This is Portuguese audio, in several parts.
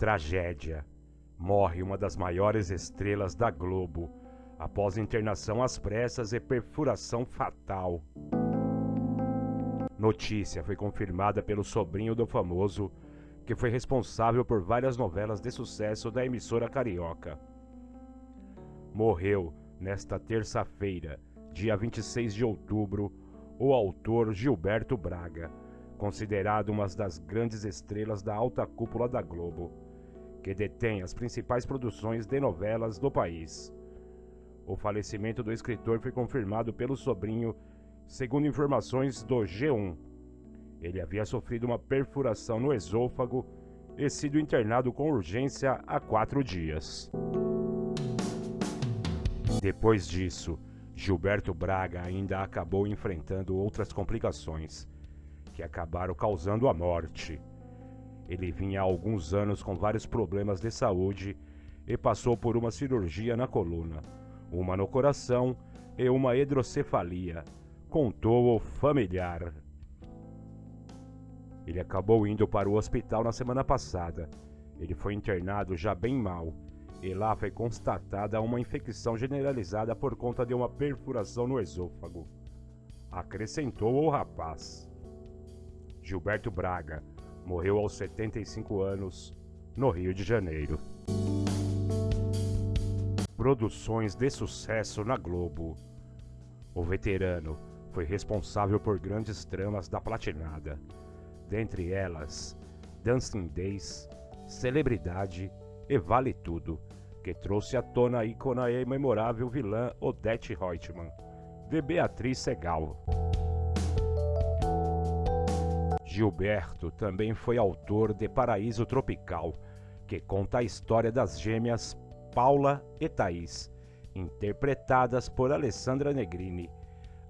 Tragédia. Morre uma das maiores estrelas da Globo após internação às pressas e perfuração fatal. Notícia foi confirmada pelo sobrinho do famoso, que foi responsável por várias novelas de sucesso da emissora carioca. Morreu nesta terça-feira, dia 26 de outubro, o autor Gilberto Braga, considerado uma das grandes estrelas da alta cúpula da Globo, que detém as principais produções de novelas do país. O falecimento do escritor foi confirmado pelo sobrinho, segundo informações do G1. Ele havia sofrido uma perfuração no esôfago e sido internado com urgência há quatro dias. Depois disso, Gilberto Braga ainda acabou enfrentando outras complicações que acabaram causando a morte. Ele vinha há alguns anos com vários problemas de saúde e passou por uma cirurgia na coluna uma no coração e uma hidrocefalia, contou o familiar. Ele acabou indo para o hospital na semana passada. Ele foi internado já bem mal e lá foi constatada uma infecção generalizada por conta de uma perfuração no esôfago. Acrescentou o rapaz. Gilberto Braga morreu aos 75 anos no Rio de Janeiro produções de sucesso na Globo. O veterano foi responsável por grandes tramas da platinada, dentre elas Dancing Days, Celebridade e Vale Tudo, que trouxe à tona a ícona e memorável vilã Odette Reutemann, de Beatriz Segal. Gilberto também foi autor de Paraíso Tropical, que conta a história das gêmeas Paula e Thaís, interpretadas por Alessandra Negrini.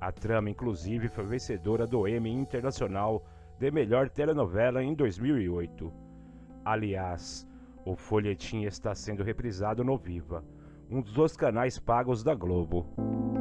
A trama, inclusive, foi vencedora do Emmy Internacional de Melhor Telenovela em 2008. Aliás, o folhetim está sendo reprisado no Viva, um dos canais pagos da Globo.